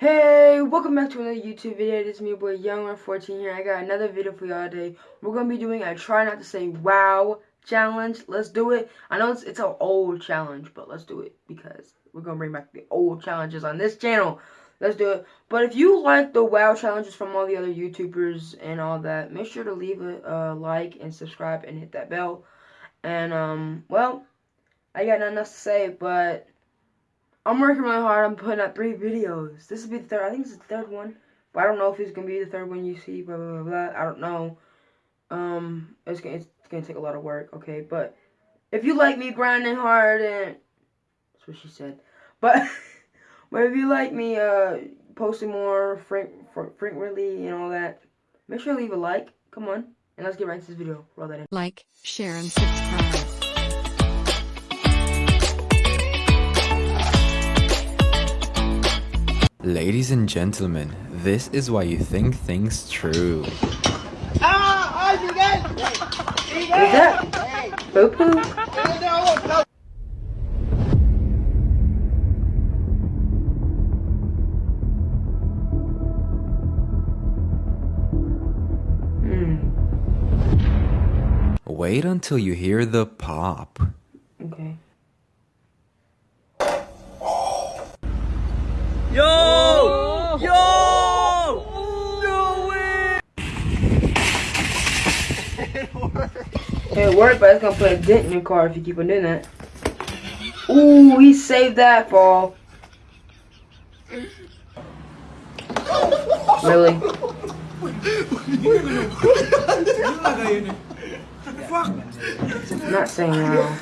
Hey, welcome back to another YouTube video. It's me, boy Young14 here. I got another video for y'all today. We're gonna be doing a try not to say wow challenge. Let's do it. I know it's it's an old challenge, but let's do it because we're gonna bring back the old challenges on this channel. Let's do it. But if you like the wow challenges from all the other YouTubers and all that, make sure to leave a uh, like and subscribe and hit that bell. And um, well, I got nothing else to say, but I'm working really hard. I'm putting out three videos. This will be the third. I think it's the third one. But I don't know if it's gonna be the third one you see. Blah blah blah. blah. I don't know. Um, it's gonna it's gonna take a lot of work. Okay, but if you like me grinding hard and that's what she said. But but if you like me uh posting more frequently and all that, make sure to leave a like. Come on, and let's get right into this video. Roll that in. Like, share, and subscribe. Ladies and gentlemen, this is why you think things true. What's that? Boo poo. Hmm. Wait until you hear the pop. Okay. Yo! Yo! No way! It worked, but it's gonna put a dent in your car if you keep on doing that. Ooh, he saved that fall. Really? Not saying wow.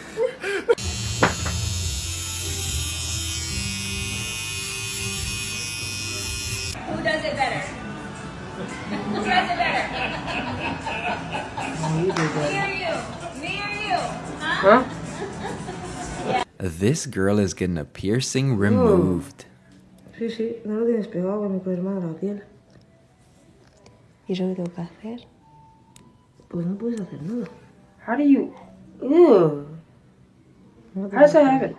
Who does it better? Who does it better? You did Me or you? Me or you? Huh? Huh? This girl is getting a piercing removed. Sí, sí, no lo tienes pegado con mi colma la piel. ¿Y yo qué tengo que hacer? Pues no puedes hacer nada. How do you... Ew. How does that happen?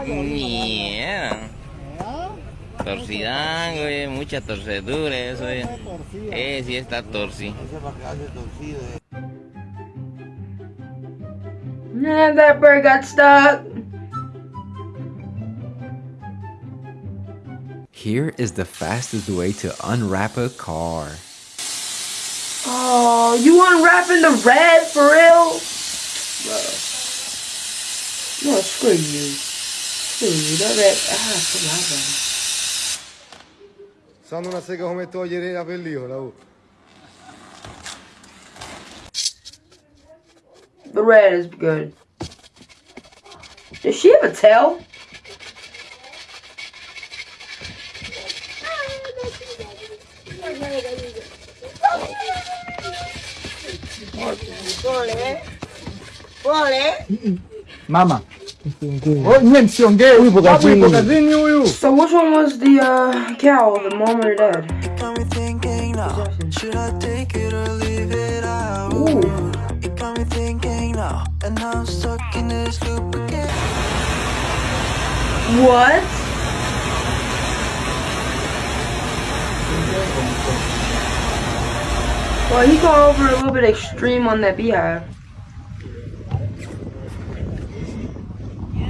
Mierda. Torcidango, oye, mucha torcedura eso, oye. Eh, sí está torci. Nah, that bird got stuck. Here is the fastest way to unwrap a car. Oh, you unwrapping the red for real? Bro. No, screw you. Screw you. That red. Ah, come Sanno una sega come togliere la pellicola. Oh. The red is good. Does she have a tail? Mama. Oh, nie wciągaj, uj, pokazuj, pokazuj, uju. So which one was the uh, cow, the mom or the dad? got me thinking now. Should I take it or leave it out? Ooh. It got me thinking now. And I'm stuck in this loop again. What? Well, he got over a little bit extreme on that beehive.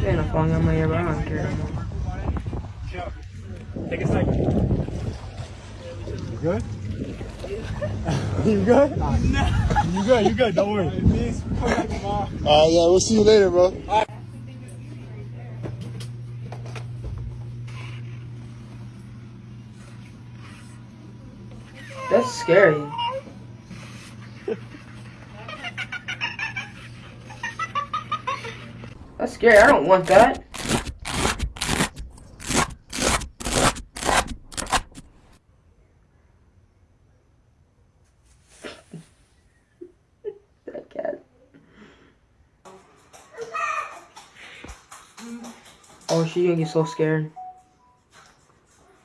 Ain't no phone on my ear, but I. You good? you good? You good, you good, don't worry. Uh, yeah, we'll see you later, bro. That's scary. That's scary. I don't want that. that cat. Oh, she's gonna get so scared.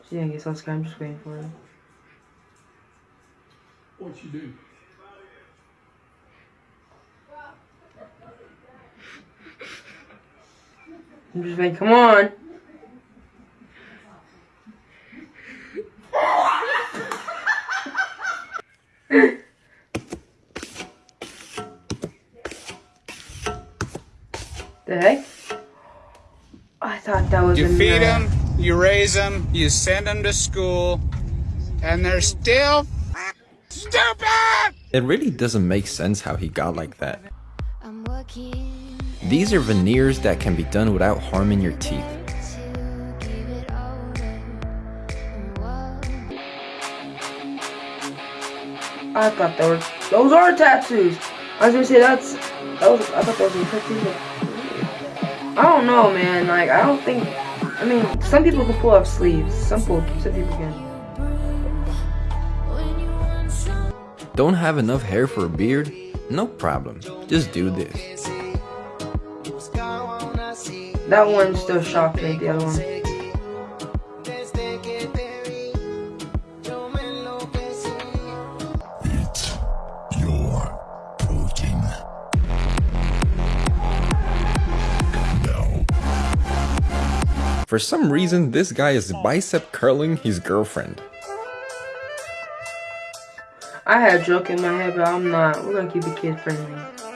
She's gonna get so scared. I'm just waiting for her. What you do? I'm just like, come on. the heck? I thought that was You a feed them, you raise them, you send them to school, and they're still stupid! It really doesn't make sense how he got like that. These are veneers that can be done without harming your teeth. I thought that were those are tattoos. I was gonna say that's that was I thought that was a tattoo. but- I don't know, man. Like I don't think. I mean, some people can pull off sleeves. Some pull, some people can. Don't have enough hair for a beard? No problem. Just do this. That one still shocked me. The other one. For some reason, this guy is bicep curling his girlfriend. I had a joke in my head, but I'm not. We're gonna keep it kid friendly.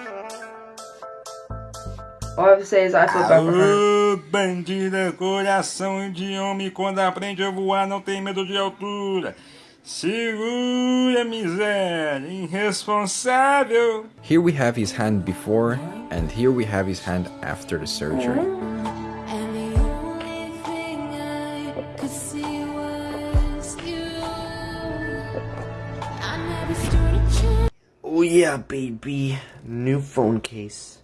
All I have to say is I feel bad for her. Bandida, coração de homem, quando aprende a voar não tem medo de altura. Segura, miséria, irresponsável. Here we have his hand before, and here we have his hand after the surgery. Oh yeah, baby. New phone case.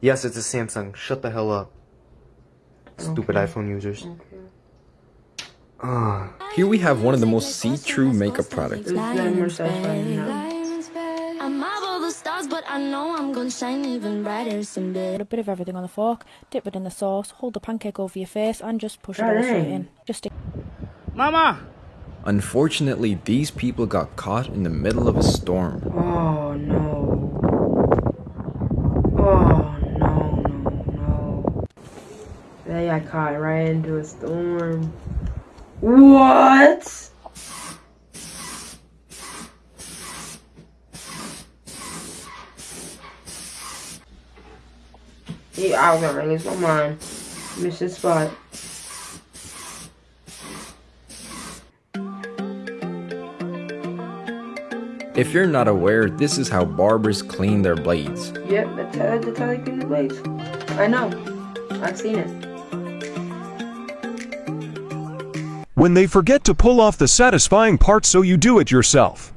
Yes, it's a Samsung. Shut the hell up. Stupid iPhone users. Ah. Here we have one of the most see-through makeup products. This is getting more satisfying now. I'm up all the stars, but I know I'm gonna shine even brighter someday. Put a bit of everything on the fork, dip it in the sauce, hold the pancake over your face, and just push it all straight in. Just Mama! Unfortunately, these people got caught in the middle of a storm. Oh no. Oh no, no, no. They got caught right into a storm. What? Yeah, I was gonna lose my mind. Missed his spot. If you're not aware, this is how barbers clean their blades. Yep, that's how, that's how they clean the blades. I know. I've seen it. When they forget to pull off the satisfying part so you do it yourself.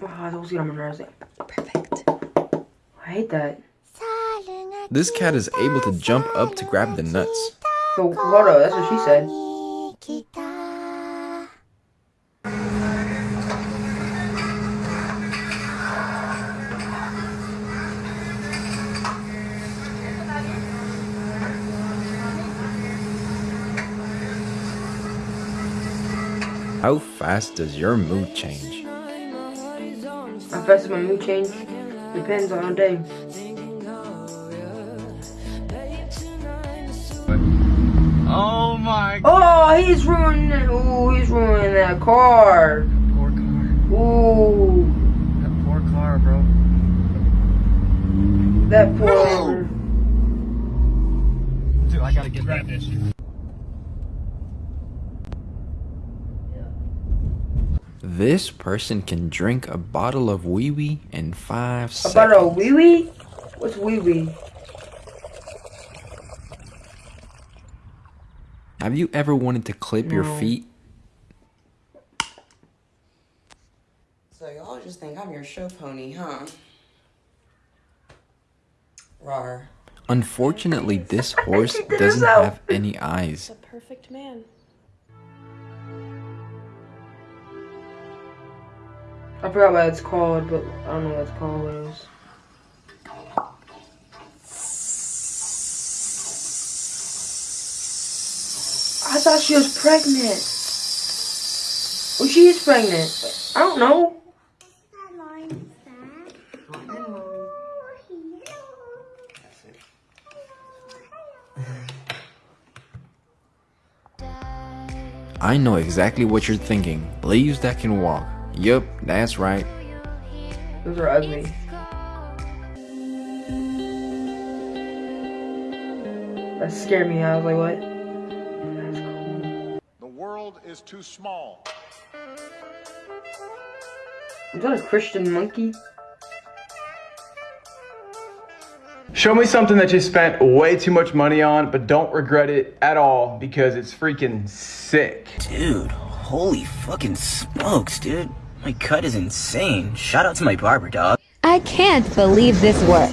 Oh, those get on my nerves. Perfect. I hate that. This cat is able to jump up to grab the nuts. So, hold that's what she said. Fast does your mood change? How fast does my mood change? Depends on the day. Oh my Oh, he's ruining. Ooh, he's ruining that car. Poor car. Ooh, That poor car, bro. that poor. Dude, I gotta get grab this. This person can drink a bottle of wee wee in five seconds. About a wee wee? What's wee wee? Have you ever wanted to clip your feet? So y'all just think I'm your show pony, huh? Rar. Unfortunately, this horse doesn't have any eyes. a perfect man. I forgot what it's called, but I don't know what it's called. What it is. I thought she was pregnant. Well, she is pregnant. I don't know. I know exactly what you're thinking. Leaves that can walk. Yup, that's right. Those are ugly. That scared me. I was like, what? The world is too small. Is that a Christian monkey? Show me something that you spent way too much money on, but don't regret it at all because it's freaking sick. Dude, holy fucking smokes, dude. My cut is insane. Shout out to my barber, dog. I can't believe this worked.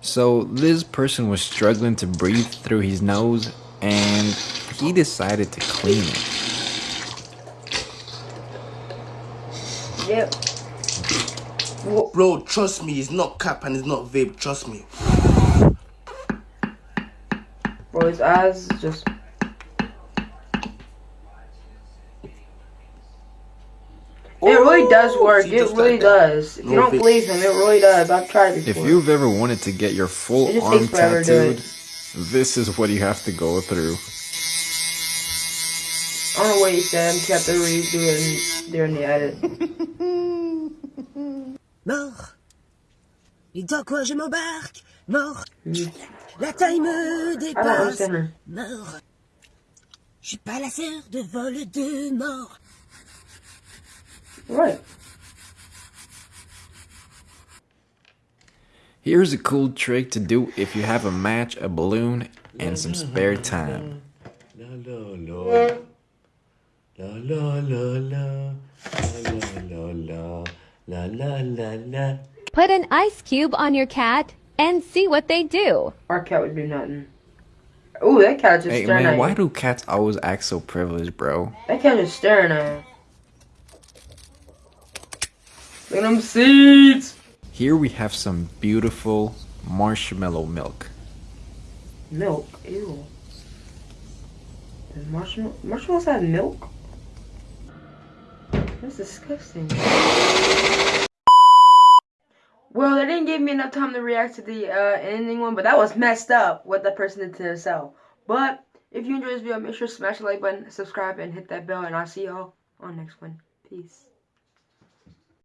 So this person was struggling to breathe through his nose and he decided to clean it. Yep. Bro, trust me, it's not cap and it's not vape, trust me. Bro, his eyes oh, just... It really does work. It really like does. If you don't vape. believe him, it really does. I've tried it If you've ever wanted to get your full arm takes forever to do tattooed, this is what you have to go through. I don't know what he said. I'm kept to redo it during the edit. Mort. Et dans quoi je m'embarque Mort. La taille me ah, I don't understand dépasse. her. Mort. Je suis pas la sœur de vol de mort. What? Here's a cool trick to do if you have a match, a balloon, and some spare time. La la la. La la la la. La la la. Put an ice cube on your cat and see what they do. Our cat would do nothing. Ooh, that cat just Hey staring man, at why you. do cats always act so privileged, bro? That cat just staring at you. Look at them seeds. Here we have some beautiful marshmallow milk. Milk. Ew. Does marshmallow marshmallows have milk? That's disgusting. They didn't give me enough time to react to the uh, ending one, but that was messed up what that person did to themselves. But if you enjoyed this video, make sure to smash the like button, subscribe, and hit that bell, and I'll see y'all on next one. Peace.